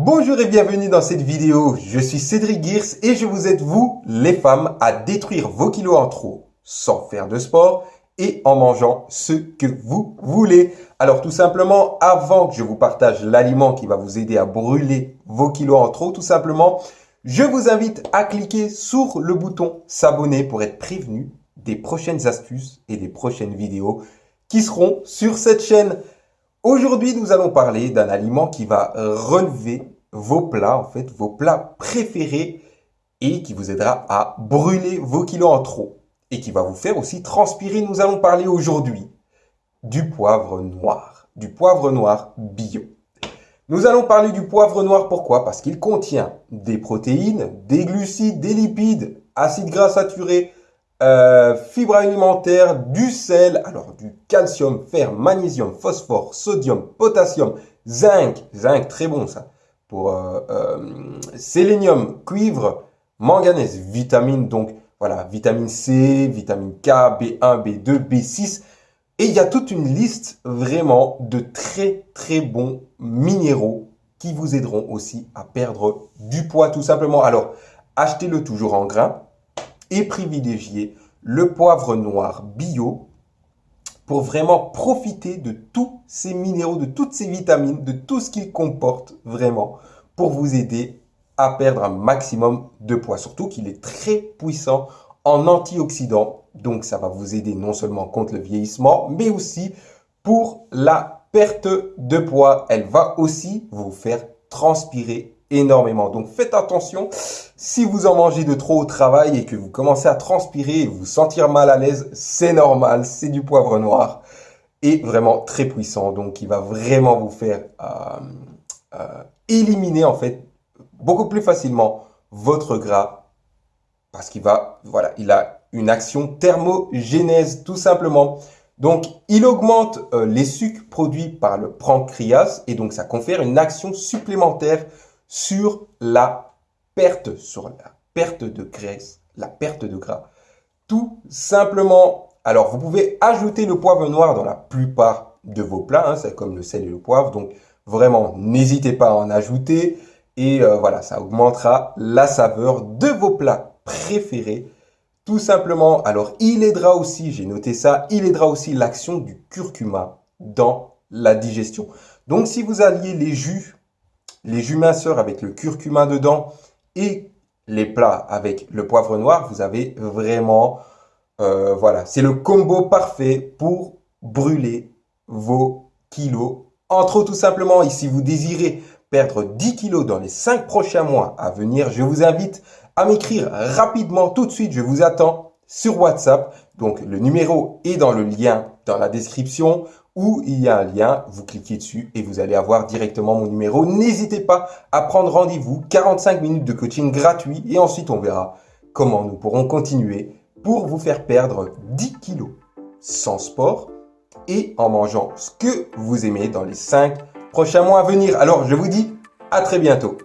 Bonjour et bienvenue dans cette vidéo. Je suis Cédric Girs et je vous aide, vous, les femmes, à détruire vos kilos en trop sans faire de sport et en mangeant ce que vous voulez. Alors tout simplement, avant que je vous partage l'aliment qui va vous aider à brûler vos kilos en trop, tout simplement, je vous invite à cliquer sur le bouton s'abonner pour être prévenu des prochaines astuces et des prochaines vidéos qui seront sur cette chaîne. Aujourd'hui, nous allons parler d'un aliment qui va relever vos plats, en fait, vos plats préférés et qui vous aidera à brûler vos kilos en trop et qui va vous faire aussi transpirer. Nous allons parler aujourd'hui du poivre noir, du poivre noir bio. Nous allons parler du poivre noir, pourquoi? Parce qu'il contient des protéines, des glucides, des lipides, acides gras saturés, euh, fibres alimentaires, du sel, alors du calcium, fer, magnésium, phosphore, sodium, potassium, zinc, zinc très bon ça, pour euh, euh, sélénium, cuivre, manganèse, vitamine, donc voilà, vitamine C, vitamine K, B1, B2, B6. Et il y a toute une liste vraiment de très très bons minéraux qui vous aideront aussi à perdre du poids tout simplement. Alors, achetez-le toujours en grains et privilégiez le poivre noir bio pour vraiment profiter de tous ces minéraux, de toutes ces vitamines, de tout ce qu'il comporte vraiment pour vous aider à perdre un maximum de poids. Surtout qu'il est très puissant en antioxydants. Donc ça va vous aider non seulement contre le vieillissement, mais aussi pour la perte de poids. Elle va aussi vous faire transpirer énormément. Donc faites attention, si vous en mangez de trop au travail et que vous commencez à transpirer et vous sentir mal à l'aise, c'est normal, c'est du poivre noir et vraiment très puissant. Donc il va vraiment vous faire euh, euh, éliminer en fait beaucoup plus facilement votre gras parce qu'il va, voilà, il a une action thermogénèse tout simplement. Donc, il augmente euh, les sucs produits par le pancréas et donc ça confère une action supplémentaire sur la perte, sur la perte de graisse, la perte de gras. Tout simplement. Alors, vous pouvez ajouter le poivre noir dans la plupart de vos plats. Hein, c'est comme le sel et le poivre. Donc, vraiment, n'hésitez pas à en ajouter. Et euh, voilà, ça augmentera la saveur de vos plats préférés. Tout simplement, alors il aidera aussi, j'ai noté ça, il aidera aussi l'action du curcuma dans la digestion. Donc si vous alliez les jus les jus minceurs avec le curcuma dedans et les plats avec le poivre noir, vous avez vraiment, euh, voilà, c'est le combo parfait pour brûler vos kilos. Entre autres, tout simplement, et si vous désirez perdre 10 kilos dans les 5 prochains mois à venir, je vous invite à m'écrire rapidement tout de suite. Je vous attends sur WhatsApp. Donc, le numéro est dans le lien dans la description où il y a un lien, vous cliquez dessus et vous allez avoir directement mon numéro. N'hésitez pas à prendre rendez-vous, 45 minutes de coaching gratuit et ensuite on verra comment nous pourrons continuer pour vous faire perdre 10 kilos sans sport et en mangeant ce que vous aimez dans les 5 prochains mois à venir. Alors je vous dis à très bientôt.